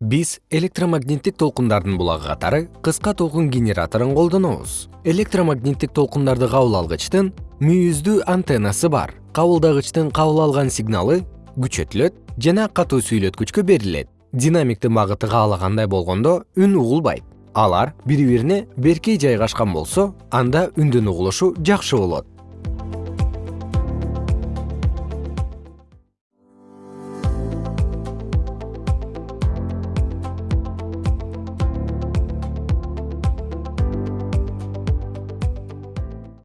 биз электромагниттик толкундардын булагы катары кыска толкун генераторун колдонобуз. Электромагниттик толкундарды кабыл алгычтын мүйүздүү антеннасы бар. Кабылдагычтын кабыл алган сигналы күчөтүлөт жана катуу сүйлөткүчкө берилет. Динамиктин багыты каалагандай болгондо үн угулбайт. Алар бири бирине берки жайгашкан болсо анда үндүн угулушу жакшы болот.